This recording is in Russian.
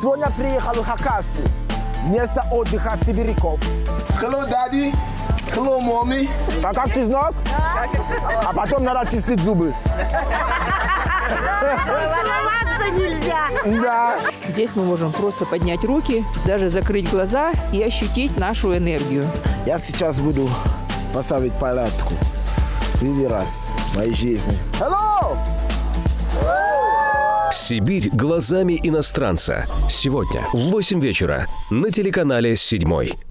Сегодня приехал в Хакасию. Место отдыха сибиряков. Hello, daddy. Hello, mommy. А как чеснок? А потом надо чистить зубы. Целоваться нельзя. Да. Здесь мы можем просто поднять руки, даже закрыть глаза и ощутить нашу энергию. Я сейчас буду поставить палатку. Первый раз в моей жизни. Hello! Сибирь глазами иностранца. Сегодня в 8 вечера на телеканале «Седьмой».